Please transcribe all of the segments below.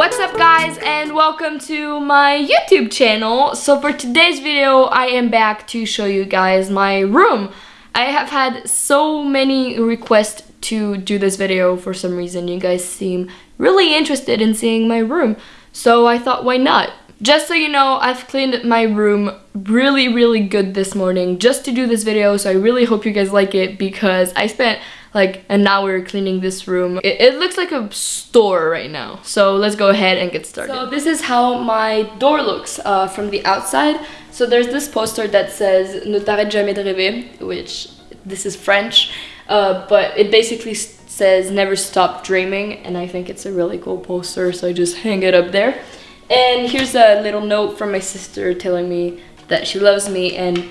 What's up guys and welcome to my YouTube channel. So for today's video I am back to show you guys my room. I have had so many requests to do this video for some reason. You guys seem really interested in seeing my room. So I thought why not? Just so you know, I've cleaned my room really, really good this morning just to do this video. So I really hope you guys like it because I spent like an hour cleaning this room. It, it, looks like a store right now. So let's go ahead and get started. So this is how my door looks uh, from the outside. So there's this poster that says Ne t'arrête jamais de rêver, which this is French, uh, but it basically says never stop dreaming and I think it's a really cool poster so I just hang it up there. And here's a little note from my sister telling me that she loves me and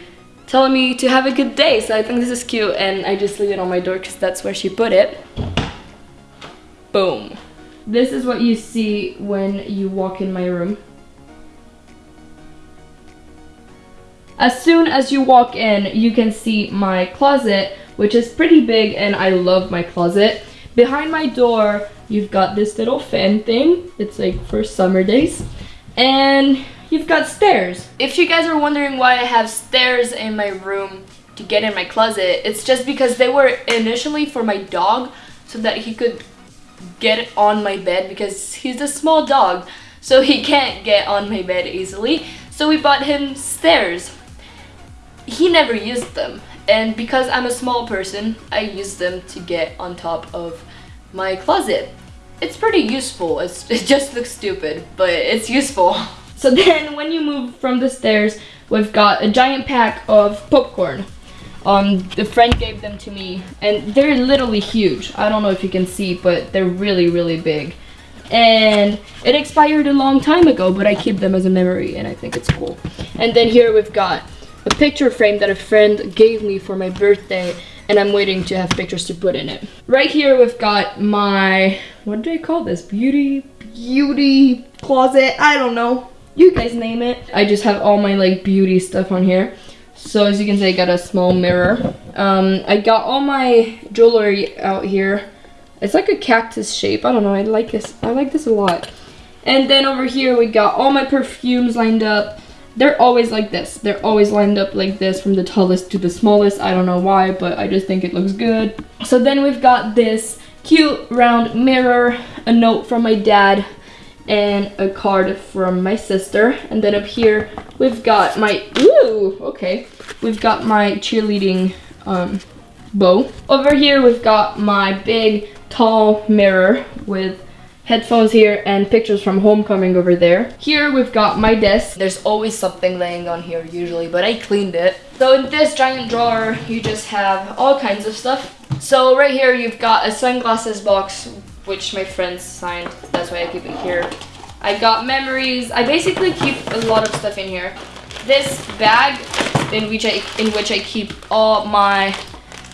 telling me to have a good day. So I think this is cute and I just leave it on my door because that's where she put it. Boom. This is what you see when you walk in my room. As soon as you walk in, you can see my closet, which is pretty big and I love my closet. Behind my door, you've got this little fan thing. It's like for summer days. And you've got stairs. If you guys are wondering why I have stairs in my room to get in my closet, it's just because they were initially for my dog so that he could get on my bed because he's a small dog so he can't get on my bed easily. So we bought him stairs. He never used them and because I'm a small person, I use them to get on top of my closet. It's pretty useful. It's, it just looks stupid, but it's useful. So then when you move from the stairs, we've got a giant pack of popcorn. Um, the friend gave them to me and they're literally huge. I don't know if you can see, but they're really, really big. And it expired a long time ago, but I keep them as a memory and I think it's cool. And then here we've got a picture frame that a friend gave me for my birthday and I'm waiting to have pictures to put in it. Right here we've got my, what do I call this? Beauty, beauty closet, I don't know. You guys name it. I just have all my like beauty stuff on here. So as you can see, I got a small mirror. Um, I got all my jewelry out here. It's like a cactus shape. I don't know. I like this. I like this a lot. And then over here, we got all my perfumes lined up. They're always like this. They're always lined up like this from the tallest to the smallest. I don't know why, but I just think it looks good. So then we've got this cute round mirror, a note from my dad, and a card from my sister. And then up here, we've got my, ooh, okay. We've got my cheerleading um, bow. Over here, we've got my big, tall mirror with headphones here and pictures from homecoming over there. Here we've got my desk. There's always something laying on here usually, but I cleaned it. So in this giant drawer, you just have all kinds of stuff. So right here, you've got a sunglasses box, which my friends signed. That's why I keep it here. I got memories. I basically keep a lot of stuff in here. This bag in which I in which I keep all my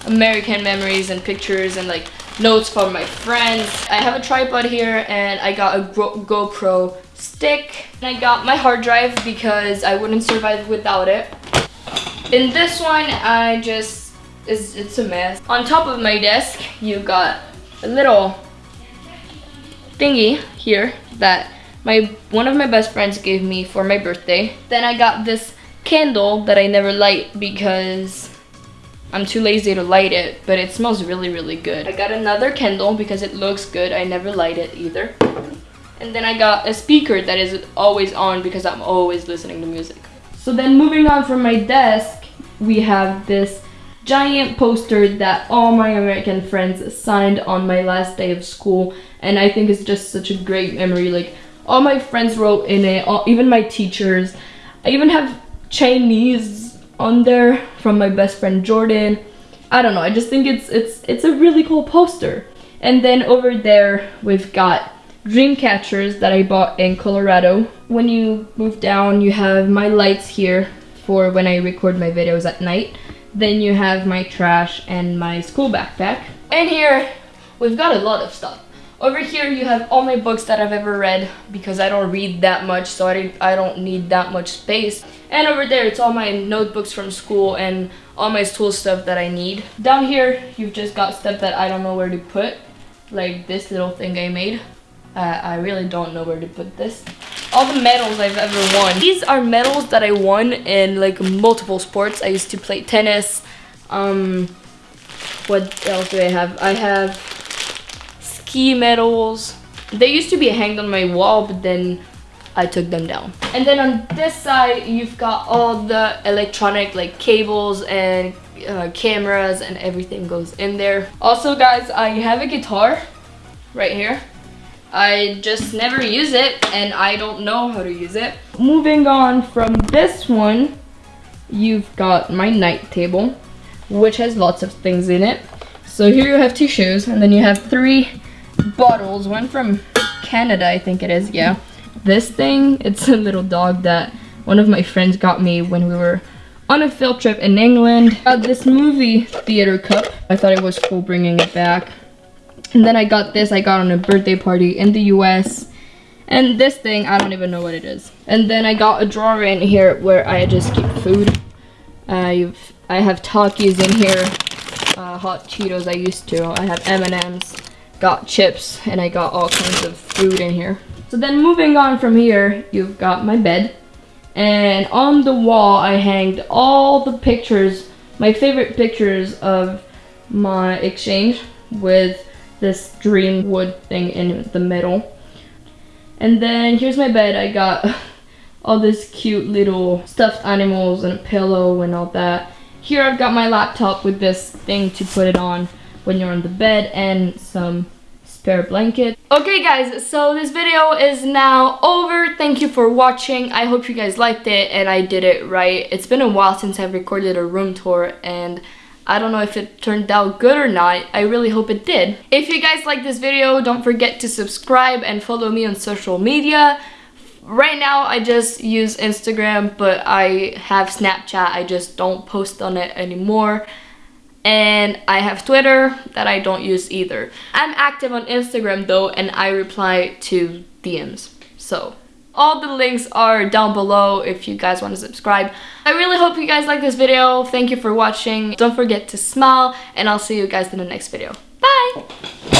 American memories and pictures and like notes from my friends. I have a tripod here and I got a GoPro stick. And I got my hard drive because I wouldn't survive without it. In this one, I just, it's, it's a mess. On top of my desk, you got a little thingy here that my one of my best friends gave me for my birthday. Then I got this candle that I never light because I'm too lazy to light it, but it smells really, really good. I got another candle because it looks good. I never light it either. And then I got a speaker that is always on because I'm always listening to music. So then moving on from my desk, we have this giant poster that all my American friends signed on my last day of school. And I think it's just such a great memory. Like all my friends wrote in it, all, even my teachers. I even have Chinese on there from my best friend Jordan. I don't know, I just think it's it's it's a really cool poster. And then over there we've got dream catchers that I bought in Colorado. When you move down, you have my lights here for when I record my videos at night. Then you have my trash and my school backpack. And here, we've got a lot of stuff. Over here you have all my books that I've ever read because I don't read that much so I, I don't need that much space. And over there it's all my notebooks from school and all my school stuff that I need. Down here you've just got stuff that I don't know where to put like this little thing I made. Uh, I really don't know where to put this. All the medals I've ever won. These are medals that I won in like multiple sports. I used to play tennis. Um, what else do I have? I have ski medals. They used to be hanged on my wall, but then I took them down. And then on this side, you've got all the electronic like cables and uh, cameras and everything goes in there. Also guys, I have a guitar right here. I just never use it and I don't know how to use it. Moving on from this one, you've got my night table, which has lots of things in it. So here you have two shoes and then you have three bottles, one from Canada, I think it is, yeah. This thing, it's a little dog that one of my friends got me when we were on a field trip in England. Got this movie theater cup. I thought it was cool bringing it back. And then I got this, I got on a birthday party in the US. And this thing, I don't even know what it is. And then I got a drawer in here where I just keep food. I've, I have Takis in here, uh, hot Cheetos I used to. I have M&M's, got chips, and I got all kinds of food in here. So then moving on from here, you've got my bed. And on the wall, I hanged all the pictures, my favorite pictures of my exchange with this dream wood thing in the middle. And then here's my bed. I got all this cute little stuffed animals and a pillow and all that. Here I've got my laptop with this thing to put it on when you're on the bed and some spare blanket. Okay guys, so this video is now over. Thank you for watching. I hope you guys liked it and I did it right. It's been a while since I've recorded a room tour and I don't know if it turned out good or not. I really hope it did. If you guys like this video, don't forget to subscribe and follow me on social media. Right now, I just use Instagram, but I have Snapchat. I just don't post on it anymore. And I have Twitter that I don't use either. I'm active on Instagram though, and I reply to DMs. So all the links are down below if you guys want to subscribe. I really hope you guys like this video. Thank you for watching. Don't forget to smile and I'll see you guys in the next video. Bye!